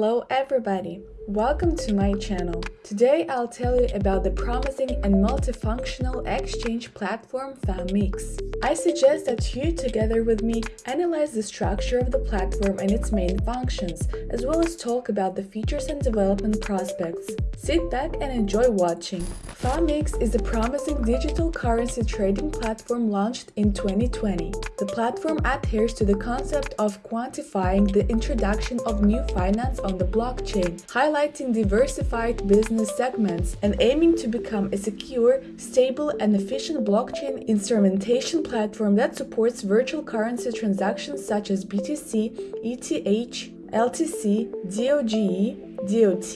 Hello everybody! Welcome to my channel. Today I'll tell you about the promising and multifunctional exchange platform FAMX. I suggest that you, together with me, analyze the structure of the platform and its main functions, as well as talk about the features and development prospects. Sit back and enjoy watching. FAMX is a promising digital currency trading platform launched in 2020. The platform adheres to the concept of quantifying the introduction of new finance on the blockchain, highlighting highlighting diversified business segments and aiming to become a secure, stable, and efficient blockchain instrumentation platform that supports virtual currency transactions such as BTC, ETH, LTC, DOGE, DOT,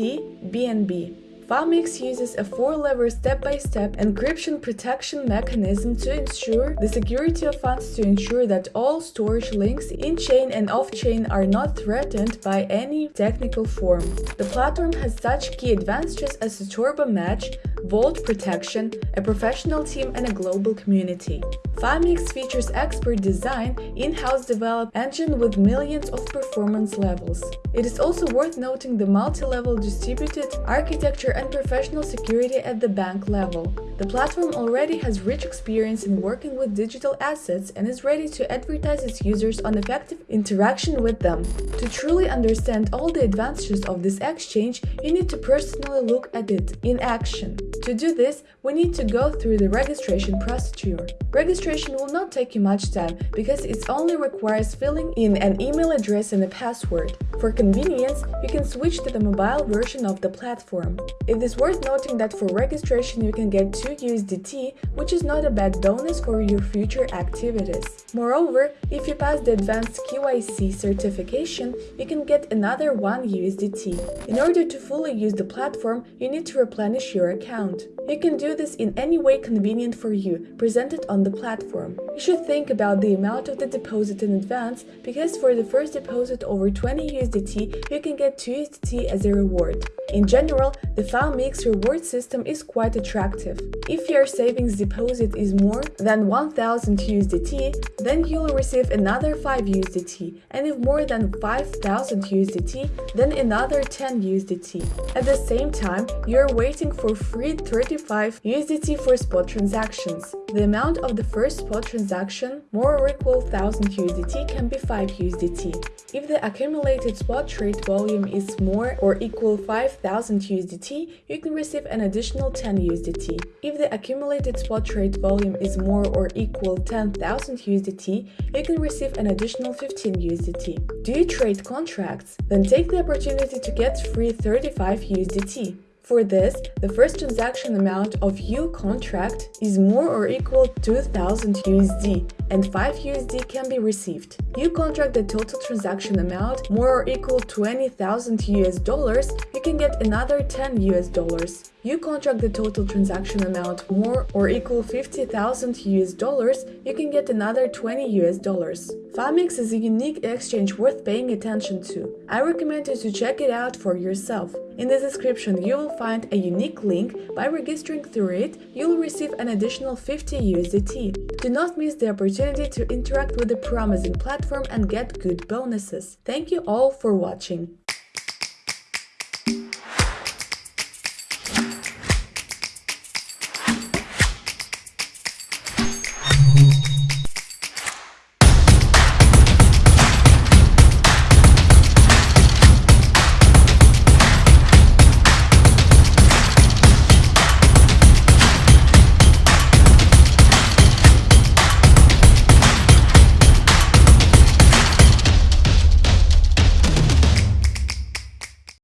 BNB. FAMX uses a four-lever step-by-step encryption protection mechanism to ensure the security of funds to ensure that all storage links in-chain and off-chain are not threatened by any technical form. The platform has such key advantages as a turbo match, vault protection, a professional team and a global community. FAMX features expert design, in-house developed engine with millions of performance levels. It is also worth noting the multi-level distributed architecture and professional security at the bank level. The platform already has rich experience in working with digital assets and is ready to advertise its users on effective interaction with them. To truly understand all the advantages of this exchange, you need to personally look at it in action. To do this, we need to go through the registration procedure. Registration will not take you much time because it only requires filling in an email address and a password. For convenience, you can switch to the mobile version of the platform. It is worth noting that for registration you can get 2 USDT, which is not a bad bonus for your future activities. Moreover, if you pass the advanced KYC certification, you can get another 1 USDT. In order to fully use the platform, you need to replenish your account account. You can do this in any way convenient for you, presented on the platform. You should think about the amount of the deposit in advance, because for the first deposit over 20 USDT, you can get 2 USDT as a reward. In general, the FAMX reward system is quite attractive. If your savings deposit is more than 1000 USDT, then you'll receive another 5 USDT, and if more than 5000 USDT, then another 10 USDT. At the same time, you're waiting for free 35 USDT for spot transactions. The amount of the first spot transaction, more or equal 1000 USDT, can be 5 USDT. If the accumulated spot trade volume is more or equal 5000 USDT, you can receive an additional 10 USDT. If the accumulated spot trade volume is more or equal 10,000 USDT, you can receive an additional 15 USDT. Do you trade contracts? Then take the opportunity to get free 35 USDT. For this, the first transaction amount of U contract is more or equal to 2000 USD and 5 USD can be received. U contract the total transaction amount more or equal 20,000 US dollars, you can get another 10 US dollars. U contract the total transaction amount more or equal 50,000 US dollars, you can get another 20 US dollars. FAMX is a unique exchange worth paying attention to. I recommend you to check it out for yourself. In the description you will find a unique link. By registering through it, you'll receive an additional 50 USDT. Do not miss the opportunity to interact with the promising platform and get good bonuses. Thank you all for watching.